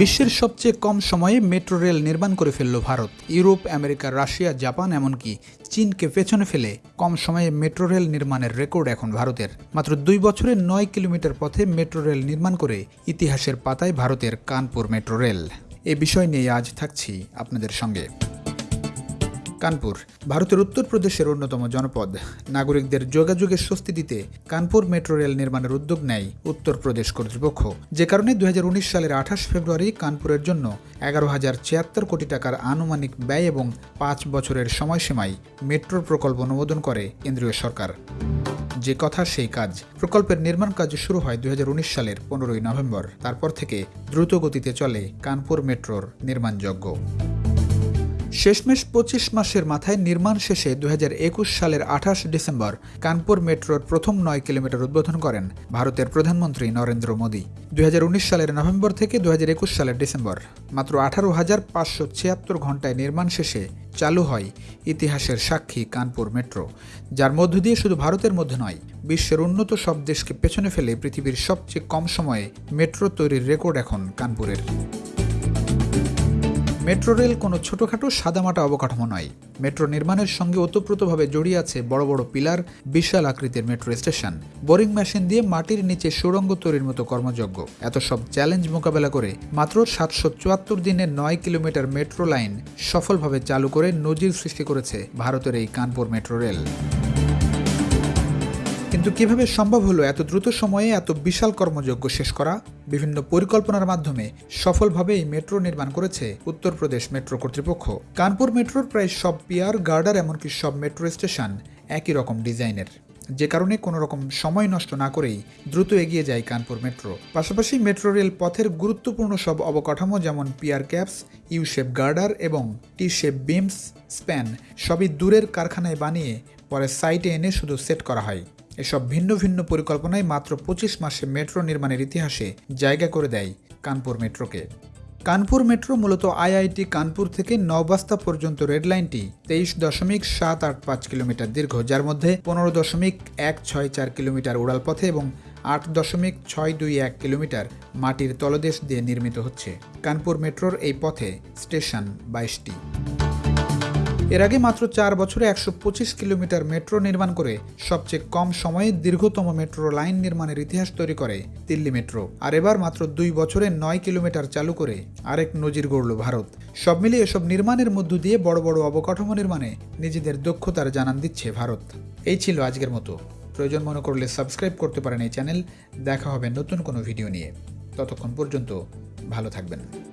বিশ্বের সবচেয়ে কম সময়ে মেট্রো রেল নির্মাণ করে ফেলল Bharat. Europe, America, Russia, Japan এমনকি চীনকে পেছনে ফেলে কম সময়ে মেট্রো রেল নির্মাণের রেকর্ড এখন ভারতের। মাত্র দুই বছরে নয় কিলোমিটার পথে মেট্রো রেল নির্মাণ করে ইতিহাসের পাতায় ভারতের কানপুর মেট্রো রেল। এ বিষয় নিয়ে আজ থাকছি আপনাদের সঙ্গে। কানপুর, ভারতের উত্তরপ্রদেশের অন্যতম জনপদ। নাগরিকদের যোগাযোগের স্বস্তি দিতে কানপুর মেট্রো রেল নির্মাণের উদ্যোগ নেয় উত্তরপ্রদেশ কর্তৃপক্ষ। যে কারণে দুই হাজার উনিশ সালের আঠাশ ফেব্রুয়ারি কানপুরের জন্য এগারো হাজার ছিয়াত্তর কোটি টাকার আনুমানিক ব্যয় এবং পাঁচ বছরের সময়সীমায় মেট্রোর প্রকল্প অনুমোদন করে কেন্দ্রীয় সরকার। যে কথা সেই কাজ। প্রকল্পের নির্মাণ কাজ শুরু হয় দুই হাজার উনিশ সালের পনেরোই নভেম্বর। তারপর থেকে দ্রুত গতিতে চলে কানপুর মেট্রোর নির্মাণযজ্ঞ। শেষমেশ পঁচিশ মাসের মাথায় নির্মাণ শেষে দুই হাজার একুশ সালের আঠাশ ডিসেম্বর কানপুর মেট্রোর প্রথম নয় কিলোমিটার উদ্বোধন করেন ভারতের প্রধানমন্ত্রী নরেন্দ্র মোদী। দুই হাজার উনিশ সালের নভেম্বর থেকে দু হাজার একুশ সালের ডিসেম্বর, মাত্র আঠারো হাজার পাঁচশো ছিয়াত্তর ঘন্টায় নির্মাণ শেষে চালু হয় ইতিহাসের সাক্ষী কানপুর মেট্রো, যার মধ্য দিয়ে শুধু ভারতের মধ্যে নয়, বিশ্বের উন্নত সব দেশকে পেছনে ফেলে পৃথিবীর সবচেয়ে কম সময়ে মেট্রো তৈরির রেকর্ড এখন কানপুরের। মেট্রো রেল কোনো ছোটোখাটো সাদামাটা অবকাঠামো নয়। মেট্রো নির্মাণের সঙ্গে ওতপ্রোতভাবে জড়িয়ে আছে বড় বড় পিলার, বিশাল আকৃতির মেট্রো স্টেশন। বোরিং মেশিন দিয়ে মাটির নিচে সুড়ঙ্গ তৈরির মতো কর্মযোগ্য এত সব চ্যালেঞ্জ মোকাবেলা করে মাত্র সাতশো চুয়াত্তর দিনে নয় কিলোমিটার মেট্রো লাইন সফলভাবে চালু করে নজির সৃষ্টি করেছে ভারতের এই কানপুর মেট্রো রেল। কিন্তু কীভাবে সম্ভব হলো এত দ্রুত সময়ে এত বিশাল কর্মযজ্ঞ শেষ করা? বিভিন্ন পরিকল্পনার মাধ্যমে সফলভাবে এই মেট্রো নির্মাণ করেছে উত্তরপ্রদেশ মেট্রো কর্তৃপক্ষ। কানপুর মেট্রোর প্রায় সব পিয়ার গার্ডার এমনকি সব মেট্রো স্টেশন একই রকম ডিজাইনের। যে কারণে কোনো রকম সময় নষ্ট না করেই দ্রুত এগিয়ে যায় কানপুর মেট্রো। পাশাপাশি মেট্রো রেল পথের গুরুত্বপূর্ণ সব অবকাঠামো যেমন pier caps U shape girder এবং টি শেপ বিমস, স্প্যান সবই দূরের কারখানায় বানিয়ে পরে সাইটে এনে শুধু সেট করা হয়। এসব ভিন্ন ভিন্ন পরিকল্পনায় মাত্র পঁচিশ মাসে মেট্রো নির্মাণের ইতিহাসে জায়গা করে দেয় কানপুর মেট্রোকে। কানপুর মেট্রো মূলত আইআইটি কানপুর থেকে নবাস্তা পর্যন্ত রেড লাইনটি তেইশ দশমিক সাত আট পাঁচ কিলোমিটার দীর্ঘ, যার মধ্যে পনেরো দশমিক এক ছয় চার কিলোমিটার উড়াল পথে এবং আট দশমিক ছয় দুই এক কিলোমিটার মাটির তলদেশ দিয়ে নির্মিত হচ্ছে। কানপুর মেট্রোর এই পথে স্টেশন বাইশটি। এর আগে মাত্র চার বছরে একশো পঁচিশ কিলোমিটার মেট্রো নির্মাণ করে সবচেয়ে কম সময়ে দীর্ঘতম মেট্রো লাইন নির্মাণের ইতিহাস তৈরি করে দিল্লি মেট্রো। আর এবার মাত্র দুই বছরে নয় কিলোমিটার চালু করে আরেক নজির গড়ল ভারত। সব মিলিয়ে এসব নির্মাণের মধ্য দিয়ে বড় বড় অবকাঠামো নির্মাণে নিজেদের দক্ষতার জানান দিচ্ছে ভারত। এই ছিল আজকের মতো। প্রয়োজন মনে করলে সাবস্ক্রাইব করতে পারেন এই চ্যানেল। দেখা হবে নতুন কোনো ভিডিও নিয়ে। ততক্ষণ পর্যন্ত ভালো থাকবেন।